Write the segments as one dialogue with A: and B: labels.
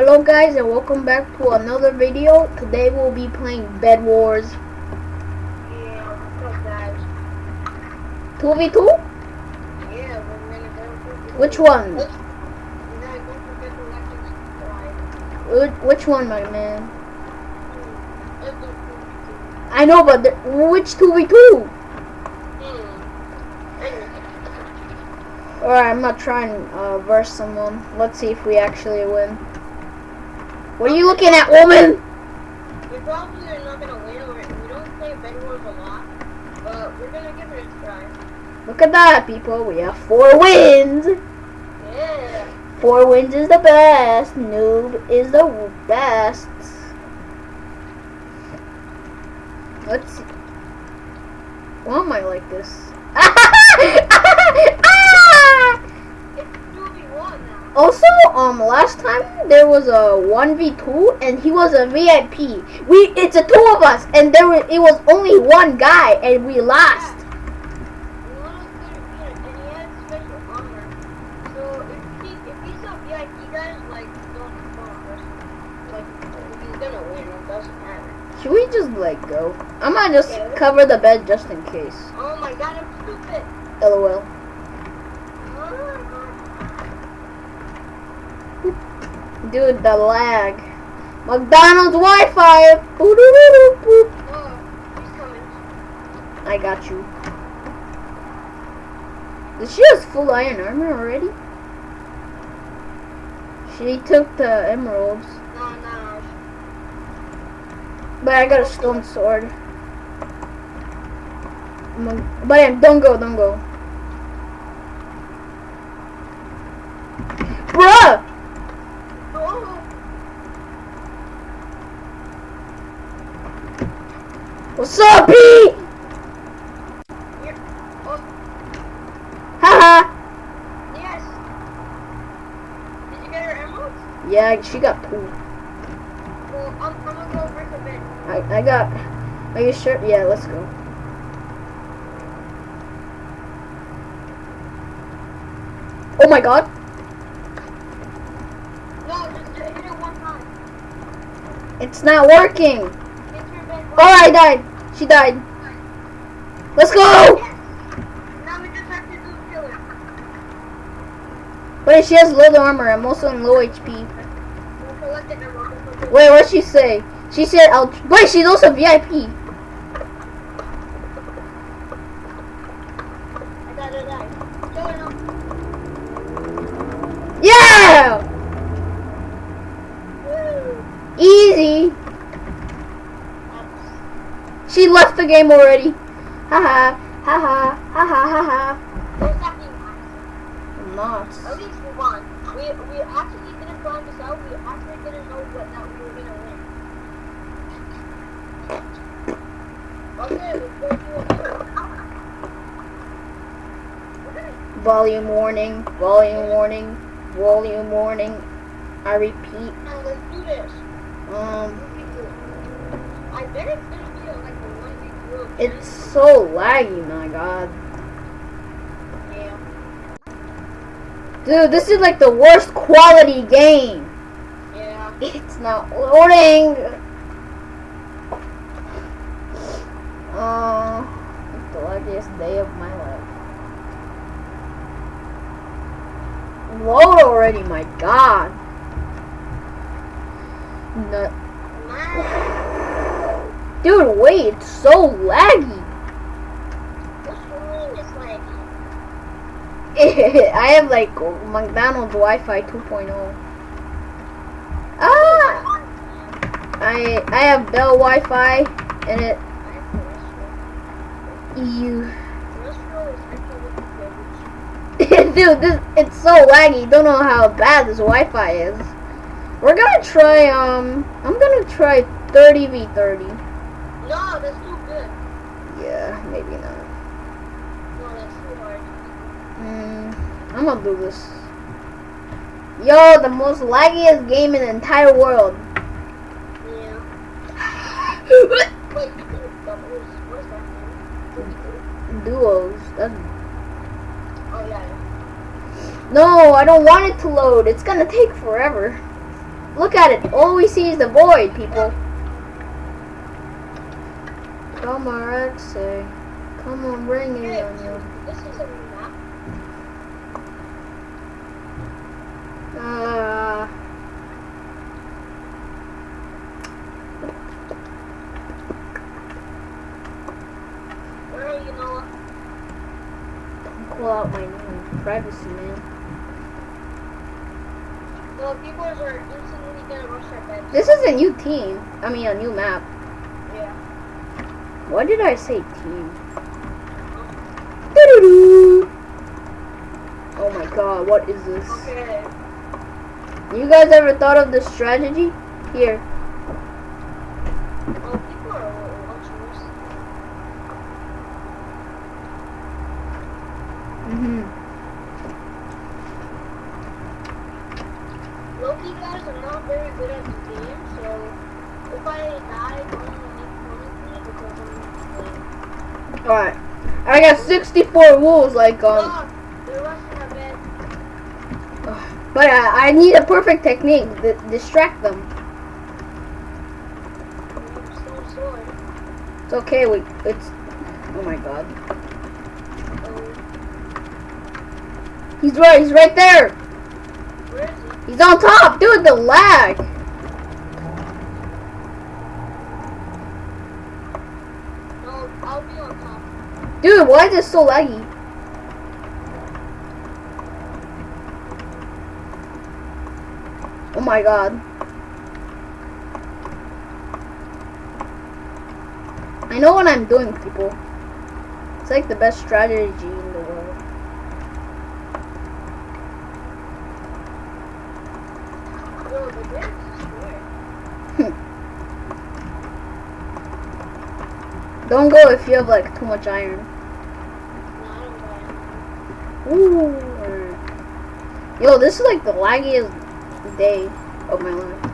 A: Hello guys and welcome back to another video. Today we'll be playing Bed Wars
B: Yeah, what's guys?
A: 2v2?
B: Yeah,
A: Which one? Which, one my man? I know but which 2v2?
B: Hmm.
A: Alright I'm not trying uh verse someone. Let's see if we actually win. What are you looking at woman?
B: we probably are not gonna win. Or we don't play Bed Wars a lot, but we're gonna give it a try.
A: Look at that people. We have four wins.
B: Yeah.
A: Four wins is the best. Noob is the best. Let's see. Why am I like this? Ah, ah, Ah!
B: It's 2v1 now.
A: Also, um, last time there was a one v two, and he was a VIP. We, it's a two of us, and there was, it was only one guy, and we lost.
B: One was good and he had special armor. So if he if he's a VIP guys, like don't don't like he's gonna win. It doesn't matter.
A: Should we just let go? I might just
B: Yeah.
A: cover the bed just in case.
B: Oh my god, I'm stupid.
A: LOL. Dude, the lag. McDonald's Wi-Fi. Boo-doo-doo-doo-boop.
B: Oh, he's coming.
A: I got you. Does she has full iron armor already? She took the emeralds,
B: No, no.
A: but I got a stone sword. But don't go, don't go. Bruh!
B: Oh,
A: What's up, Pete?
B: you're, oh,
A: Haha!
B: yes. Did you get her emeralds?
A: Yeah, she got two.
B: Well, I'm, I'm gonna go break a bed.
A: I, I got. Are you sure? Yeah, let's go. Oh my god!
B: No, just hit it one time.
A: It's not working!
B: Hit your bed.
A: Oh, I died! She died! Let's go! Wait, she has low armor. I'm also in low HP. Wait, what'd she say? She said, I'll. Wait, she's also VIP!
B: I gotta die. Kill her now.
A: Yeah!
B: Woo.
A: Easy!
B: That's-
A: She left the game already. Haha, haha, haha, haha.
B: Don't stop being nice.
A: I'm not.
B: At least we won. We we actually didn't plan this out. We actually didn't know what that we were gonna win. Okay, let's go do it. We're gonna
A: Volume warning, volume warning, volume warning. I repeat,
B: now let's do this.
A: um,
B: I bet it's gonna be like a one week rule.
A: It's so laggy, my god.
B: yeah.
A: Dude, this is like the worst quality game.
B: Yeah.
A: It's not loading. Uh, it's the luckiest day of my life. Load already, my god. No. Dude, wait, it's so laggy.
B: what's is like
A: I have like McDonald's Wi-Fi 2.0. Ah! I I have Bell Wi-Fi and it you dude this it's so laggy. Don't know how bad this Wi-Fi is. We're gonna try um I'm gonna try 30 v 30.
B: No, that's too good.
A: Yeah, maybe not.
B: No, that's too hard.
A: Mm, I'm gonna do this. Yo, the most laggiest game in the entire world.
B: Yeah. Wait, doubles. What is that?
A: Duos. That's
B: Oh yeah.
A: No, I don't want it to load. It's gonna take forever. Look at it. All we see is the void, people. Come on, Rexy. Come on, bring it
B: Hey,
A: on you.
B: this is a map.
A: Uh,
B: Where are you, Noah?
A: don't call out my name. Privacy, man.
B: So people are instantly gonna rush our beds.
A: This is a new team. I mean, a new map.
B: Yeah.
A: Why did I say team? Doo-doo-doo. Oh my god, what is this?
B: Okay.
A: You guys ever thought of this strategy? Here.
B: Oh, people are watchers.
A: Mm-hmm.
B: Loki guys are not very good at the game, so if I die, don't make fun of me because I'm not playing.
A: Alright. I got 64 wolves, like, um,
B: Stop! They're rushing our bed.
A: but I, I need a perfect technique to distract them. It's okay, we, it's, oh my god. He's right, he's right there!
B: he?
A: He's on top! Dude, the lag!
B: No, I'll be on top.
A: Dude, why is this so laggy? Oh my god. I know what I'm doing, people. It's like the best strategy in the world
B: the bed is destroyed.
A: Don't go if you have like too much iron.
B: No, I don't
A: Ooh. Yo, this is like the laggiest day of my life.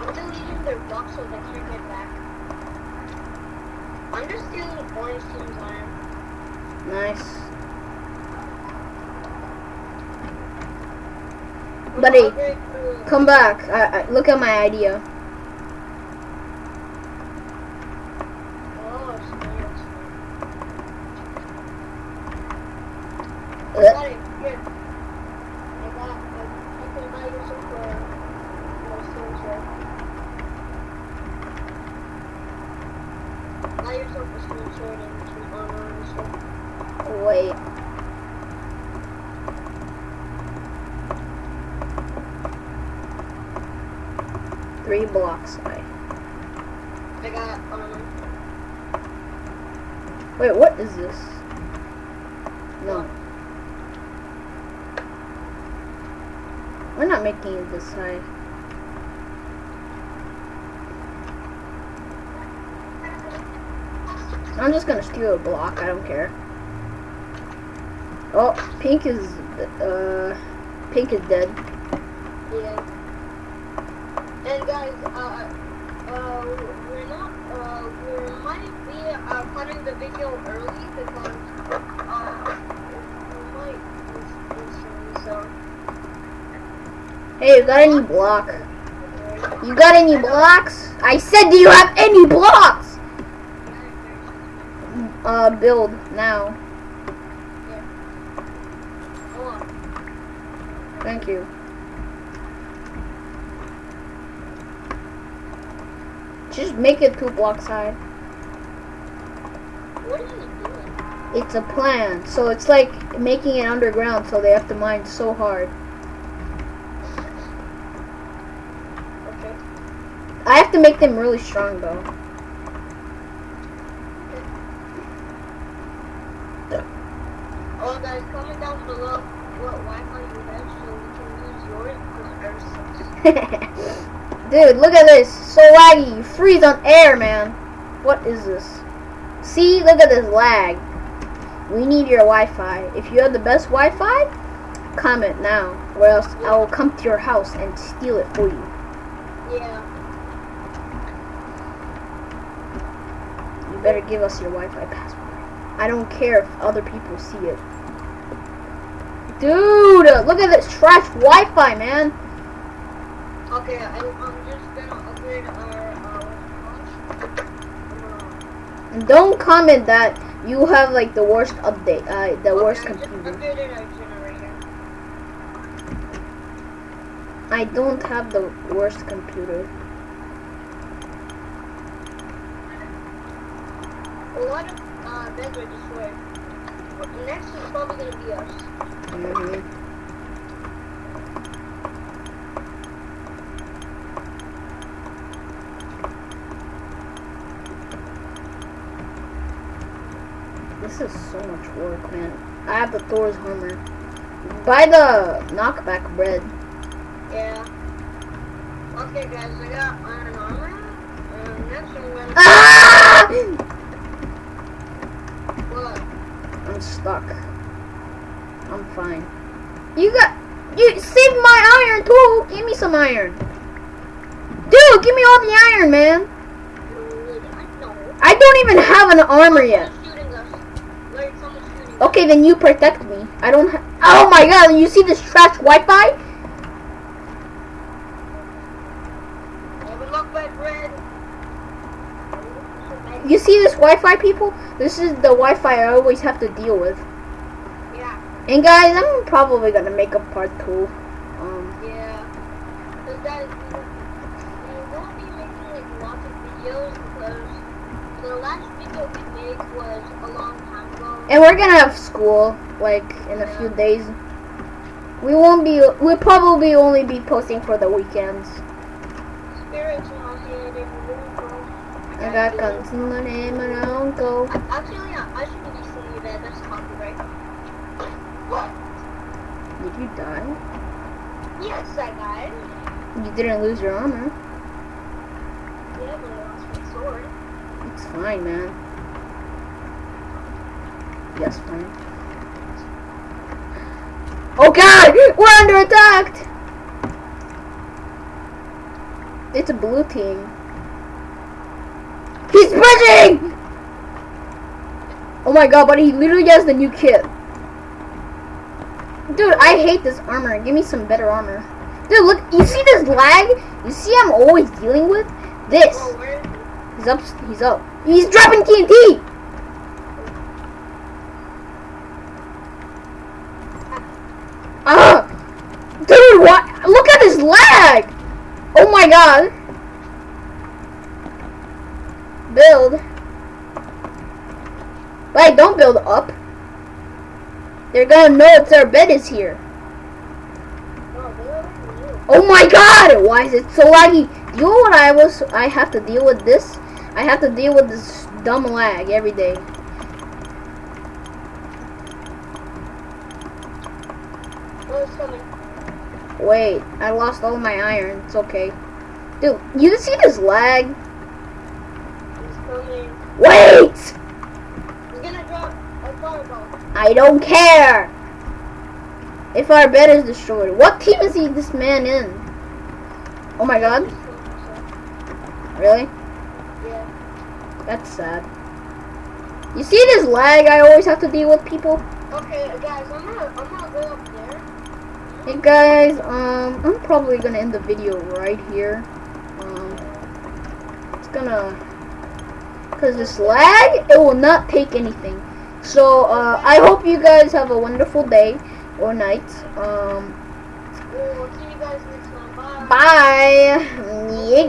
B: I'm deleting their box so they can't get back. I'm just stealing orange team's iron.
A: Nice. Buddy,
B: gonna upgrade to-
A: Come back. I, I, look at my idea.
B: Oh, snails.
A: Uh,
B: Got it. Here. I got. I, I can buy you some for my stone sword. Buy yourself a stone sword and some armor and stuff.
A: Wait. Three blocks away.
B: I got armor.
A: Wait, what is this? No. We're not making it this high. I'm just gonna steal a block, I don't care. Oh, pink is, uh, pink is dead.
B: Yeah. And guys, uh, uh, we're not, uh, we might be uh, cutting the video early because, uh, we might miss so.
A: Hey, you got any block? You got any blocks? I said, do you have any blocks? Uh, build now.
B: Hold on.
A: Thank you. Just make it two blocks high.
B: What are you doing?
A: It's a plan. So it's like making it underground so they have to mine so hard.
B: Okay.
A: I have to make them really strong though.
B: Oh, guys, comment down below what Wi-Fi you have so we can use yours because ours sucks.
A: Dude, look at this. So laggy. You freeze on air, man. What is this? See, look at this lag. We need your Wi-Fi. If you have the best Wi-Fi, comment now, or else I will come to your house and steal it for you.
B: Yeah.
A: You better give us your Wi-Fi password. I don't care if other people see it. Dude, look at this trash Wi-Fi, man.
B: Okay, I'm just gonna upgrade our, uh, what's?
A: And don't comment that you have like the worst update, uh, the
B: Uh,
A: worst
B: I
A: computer.
B: our.
A: I don't have the worst computer.
B: A lot of, uh, beds are destroyed. Next is probably gonna be us.
A: hmm This is so much work, man. I have the Thor's Hammer. Buy the knockback bread.
B: Yeah. Okay, guys, I got iron armor. And next I'm gonna.
A: Ah!
B: What?
A: I'm stuck. I'm fine. You got you saved my iron too. Give me some iron. Dude, give me all the iron, man.
B: I
A: don't even have an armor yet.
B: Someone's shooting us. Like, someone's shooting us.
A: Okay, then you protect me. I don't ha- Oh my god, you see this trash Wi-Fi?
B: I have a knockback bread.
A: You see this Wi-Fi, people? This is the Wi-Fi I always have to deal with.
B: Yeah,
A: And guys, I'm probably gonna make a part two. Um,
B: yeah. Because guys, we, won't be making like lots of videos because the last video we made was a long time.
A: And we're gonna have school like in a few days. We won't be. We'll probably only be posting for the weekends. I got guns in the name and I don't go.
B: Actually, I I should be singing that. That's copyright.
A: Did you die?
B: Yes, I died.
A: You didn't lose your armor.
B: Yeah, but I lost my sword.
A: It's fine, man. Yes, fine. Oh god! We're under attack! It's a blue team. He's bridging! Oh my god, but he literally has the new kit. Dude, I hate this armor. Give me some better armor. Dude, look, you see this lag? You see I'm always dealing with? This.
B: Oh, where is he?
A: He's up. He's up. He's dropping TNT. Ah, what? Look at his lag. Oh my god. Build. Wait, don't build up. They're gonna know it's our bed is here.
B: Oh?
A: Oh my god! Why is it so laggy? You know what I was? I have to deal with this. I have to deal with this dumb lag every day.
B: Oh, it's coming.
A: Wait, I lost all my iron. It's okay. Dude, you see this lag?
B: He's coming.
A: Wait!
B: He's gonna drop a fireball.
A: I don't care! If our bed is destroyed. What team is he, this man in? Oh my god. Really?
B: Yeah.
A: That's sad. You see this lag I always have to deal with people?
B: Okay, guys, I'm gonna, I'm gonna go up there.
A: Hey guys, um, I'm probably gonna end the video right here. Um, it's gonna, cause this lag, it will not take anything. So, uh, I hope you guys have a wonderful day or night. Um,
B: We'll see you guys next time. Bye.
A: bye.